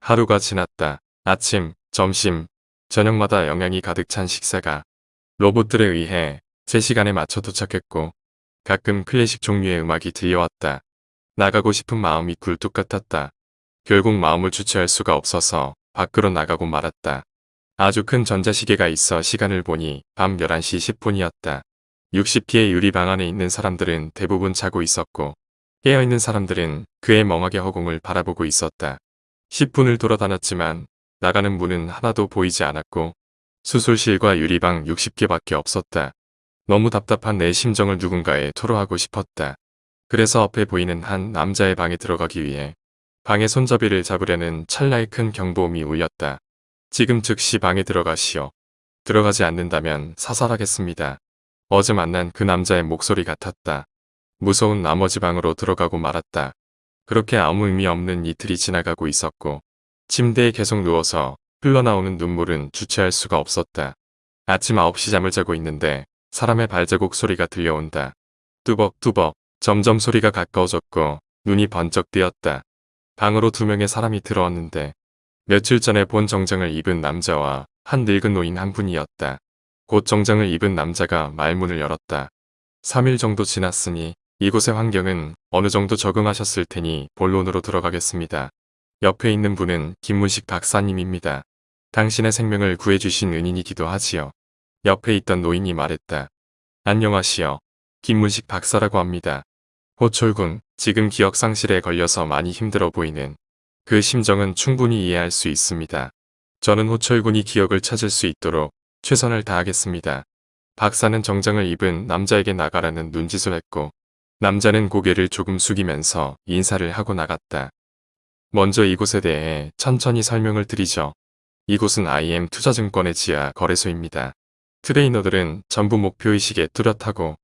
하루가 지났다. 아침, 점심, 저녁마다 영양이 가득 찬 식사가 로봇들에 의해 제 시간에 맞춰 도착했고 가끔 클래식 종류의 음악이 들려왔다. 나가고 싶은 마음이 굴뚝 같았다. 결국 마음을 주체할 수가 없어서 밖으로 나가고 말았다. 아주 큰 전자시계가 있어 시간을 보니 밤 11시 10분이었다. 60기의 유리방 안에 있는 사람들은 대부분 자고 있었고 깨어있는 사람들은 그의 멍하게 허공을 바라보고 있었다. 10분을 돌아다녔지만 나가는 문은 하나도 보이지 않았고 수술실과 유리방 60개밖에 없었다. 너무 답답한 내 심정을 누군가에 토로하고 싶었다. 그래서 앞에 보이는 한 남자의 방에 들어가기 위해 방의 손잡이를 잡으려는 찰나의 큰 경보음이 울렸다. 지금 즉시 방에 들어가시오. 들어가지 않는다면 사살하겠습니다. 어제 만난 그 남자의 목소리 같았다. 무서운 나머지 방으로 들어가고 말았다. 그렇게 아무 의미 없는 이틀이 지나가고 있었고 침대에 계속 누워서 흘러나오는 눈물은 주체할 수가 없었다. 아침 9시 잠을 자고 있는데 사람의 발자국 소리가 들려온다. 뚜벅뚜벅 점점 소리가 가까워졌고 눈이 번쩍 뜨였다. 방으로 두 명의 사람이 들어왔는데 며칠 전에 본 정장을 입은 남자와 한 늙은 노인 한 분이었다. 곧 정장을 입은 남자가 말문을 열었다. 3일 정도 지났으니 이곳의 환경은 어느 정도 적응하셨을 테니 본론으로 들어가겠습니다. 옆에 있는 분은 김문식 박사님입니다. 당신의 생명을 구해주신 은인이기도 하지요. 옆에 있던 노인이 말했다. 안녕하시오. 김문식 박사라고 합니다. 호철군, 지금 기억상실에 걸려서 많이 힘들어 보이는 그 심정은 충분히 이해할 수 있습니다. 저는 호철군이 기억을 찾을 수 있도록 최선을 다하겠습니다. 박사는 정장을 입은 남자에게 나가라는 눈짓을 했고 남자는 고개를 조금 숙이면서 인사를 하고 나갔다. 먼저 이곳에 대해 천천히 설명을 드리죠. 이곳은 IM 투자증권의 지하 거래소입니다. 트레이너들은 전부 목표의식에 뚜렷하고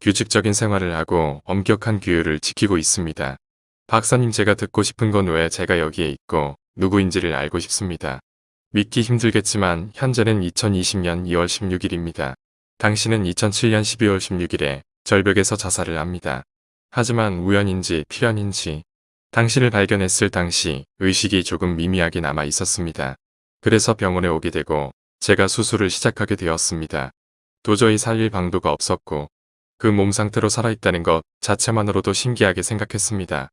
규칙적인 생활을 하고 엄격한 규율을 지키고 있습니다. 박사님 제가 듣고 싶은 건 왜 제가 여기에 있고 누구인지를 알고 싶습니다. 믿기 힘들겠지만 현재는 2020년 2월 16일입니다. 당신은 2007년 12월 16일에 절벽에서 자살을 합니다. 하지만 우연인지 필연인지 당신을 발견했을 당시 의식이 조금 미미하게 남아 있었습니다. 그래서 병원에 오게 되고 제가 수술을 시작하게 되었습니다. 도저히 살릴 방도가 없었고 그 몸 상태로 살아있다는 것 자체만으로도 신기하게 생각했습니다.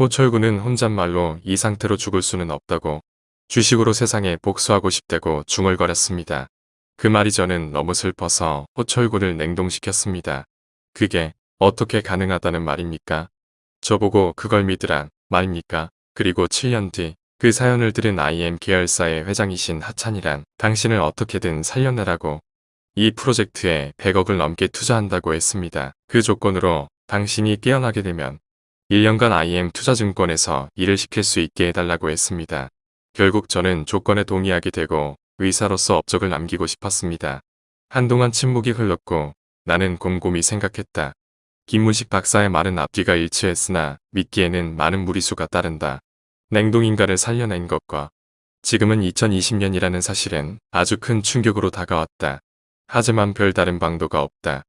호철군은 혼잣말로 이 상태로 죽을 수는 없다고 주식으로 세상에 복수하고 싶다고 중얼거렸습니다. 그 말이 저는 너무 슬퍼서 호철군을 냉동시켰습니다. 그게 어떻게 가능하다는 말입니까? 저보고 그걸 믿으란 말입니까? 그리고 7년 뒤 그 사연을 들은 IM 계열사의 회장이신 하찬이란 당신을 어떻게든 살려내라고 이 프로젝트에 100억을 넘게 투자한다고 했습니다. 그 조건으로 당신이 깨어나게 되면 1년간 IM 투자증권에서 일을 시킬 수 있게 해달라고 했습니다. 결국 저는 조건에 동의하게 되고 의사로서 업적을 남기고 싶었습니다. 한동안 침묵이 흘렀고 나는 곰곰이 생각했다. 김문식 박사의 말은 앞뒤가 일치했으나 믿기에는 많은 무리수가 따른다. 냉동인간을 살려낸 것과 지금은 2020년이라는 사실은 아주 큰 충격으로 다가왔다. 하지만 별다른 방도가 없다.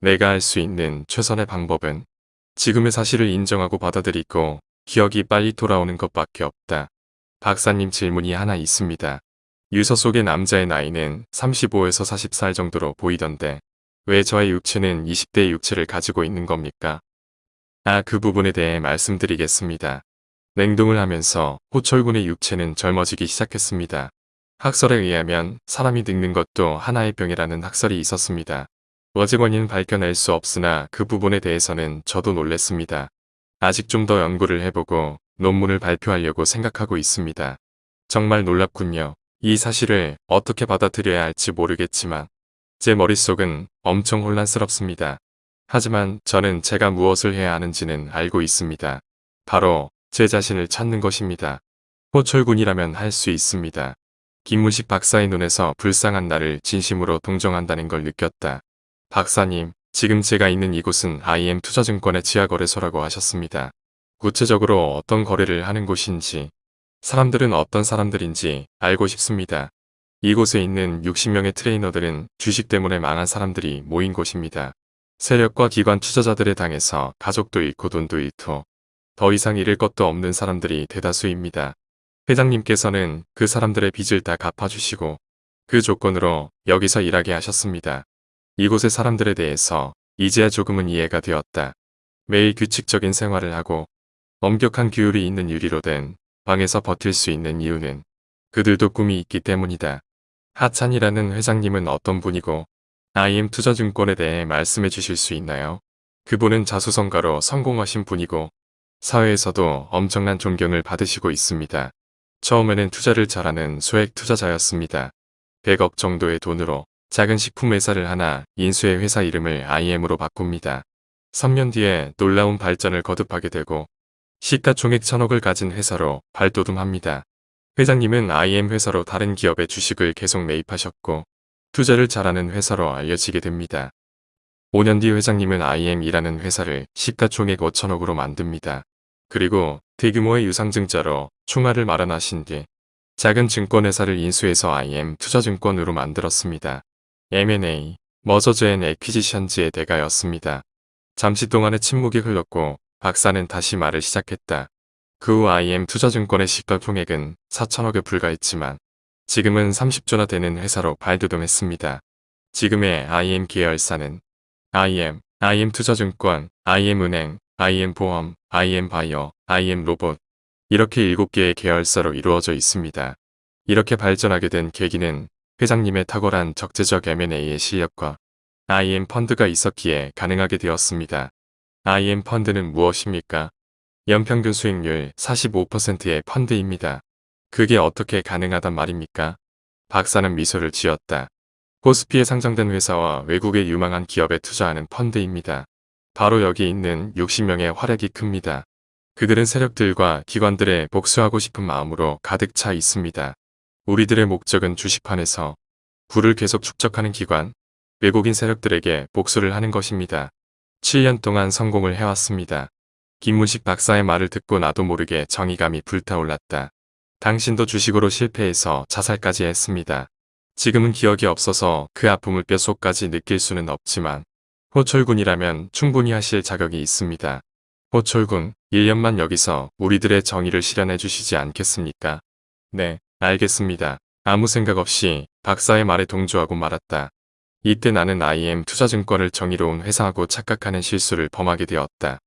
내가 할 수 있는 최선의 방법은 지금의 사실을 인정하고 받아들이고 기억이 빨리 돌아오는 것밖에 없다. 박사님 질문이 하나 있습니다. 유서 속의 남자의 나이는 35에서 40살 정도로 보이던데 왜 저의 육체는 20대의 육체를 가지고 있는 겁니까? 아, 그 부분에 대해 말씀드리겠습니다. 냉동을 하면서 호철군의 육체는 젊어지기 시작했습니다. 학설에 의하면 사람이 늙는 것도 하나의 병이라는 학설이 있었습니다. 어제 원인 밝혀낼 수 없으나 그 부분에 대해서는 저도 놀랬습니다. 아직 좀 더 연구를 해보고 논문을 발표하려고 생각하고 있습니다. 정말 놀랍군요. 이 사실을 어떻게 받아들여야 할지 모르겠지만 제 머릿속은 엄청 혼란스럽습니다. 하지만 저는 제가 무엇을 해야 하는지는 알고 있습니다. 바로 제 자신을 찾는 것입니다. 호철군이라면 할 수 있습니다. 김문식 박사의 눈에서 불쌍한 나를 진심으로 동정한다는 걸 느꼈다. 박사님, 지금 제가 있는 이곳은 IM 투자증권의 지하거래소라고 하셨습니다. 구체적으로 어떤 거래를 하는 곳인지, 사람들은 어떤 사람들인지 알고 싶습니다. 이곳에 있는 60명의 트레이너들은 주식 때문에 망한 사람들이 모인 곳입니다. 세력과 기관 투자자들의 당해서 가족도 잃고 돈도 잃고 더 이상 잃을 것도 없는 사람들이 대다수입니다. 회장님께서는 그 사람들의 빚을 다 갚아주시고 그 조건으로 여기서 일하게 하셨습니다. 이곳의 사람들에 대해서 이제야 조금은 이해가 되었다. 매일 규칙적인 생활을 하고 엄격한 규율이 있는 유리로 된 방에서 버틸 수 있는 이유는 그들도 꿈이 있기 때문이다. 하찬이라는 회장님은 어떤 분이고 IM 투자증권에 대해 말씀해 주실 수 있나요? 그분은 자수성가로 성공하신 분이고 사회에서도 엄청난 존경을 받으시고 있습니다. 처음에는 투자를 잘하는 소액 투자자였습니다. 100억 정도의 돈으로 작은 식품 회사를 하나 인수의 회사 이름을 IM으로 바꿉니다. 3년 뒤에 놀라운 발전을 거듭하게 되고 시가총액 천억을 가진 회사로 발돋움합니다. 회장님은 IM 회사로 다른 기업의 주식을 계속 매입하셨고 투자를 잘하는 회사로 알려지게 됩니다. 5년 뒤 회장님은 IM이라는 회사를 시가총액 5천억으로 만듭니다. 그리고 대규모의 유상증자로 총알을 마련하신 뒤 작은 증권회사를 인수해서 IM 투자증권으로 만들었습니다. M&A, 머저즈 앤 에퀴지션즈의 대가였습니다. 잠시 동안의 침묵이 흘렀고 박사는 다시 말을 시작했다. 그 후 IM 투자증권의 시가총액은 4천억에 불과했지만 지금은 30조나 되는 회사로 발돋움했습니다. 지금의 IM 계열사는 IM, IM 투자증권, IM 은행, IM 보험, IM 바이오, IM 로봇 이렇게 7개의 계열사로 이루어져 있습니다. 이렇게 발전하게 된 계기는 회장님의 탁월한 적재적 M&A의 실력과 IM 펀드가 있었기에 가능하게 되었습니다. IM 펀드는 무엇입니까? 연평균 수익률 45%의 펀드입니다. 그게 어떻게 가능하단 말입니까? 박사는 미소를 지었다. 코스피에 상장된 회사와 외국의 유망한 기업에 투자하는 펀드입니다. 바로 여기 있는 60명의 활약이 큽니다. 그들은 세력들과 기관들의 복수하고 싶은 마음으로 가득 차 있습니다. 우리들의 목적은 주식판에서 부를 계속 축적하는 기관, 외국인 세력들에게 복수를 하는 것입니다. 7년 동안 성공을 해왔습니다. 김문식 박사의 말을 듣고 나도 모르게 정의감이 불타올랐다. 당신도 주식으로 실패해서 자살까지 했습니다. 지금은 기억이 없어서 그 아픔을 뼛속까지 느낄 수는 없지만 호철군이라면 충분히 하실 자격이 있습니다. 호철군, 1년만 여기서 우리들의 정의를 실현해 주시지 않겠습니까? 네, 알겠습니다. 아무 생각 없이 박사의 말에 동조하고 말았다. 이때 나는 IM 투자증권을 정의로운 회사하고 착각하는 실수를 범하게 되었다.